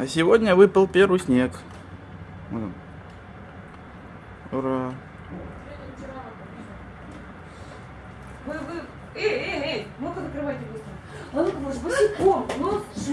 А сегодня выпал первый снег. Вот он. Ура. Вы, вы, эй, эй, эй, ну-ка закрывайте быстро. А ну-ка, может, босиком, ну,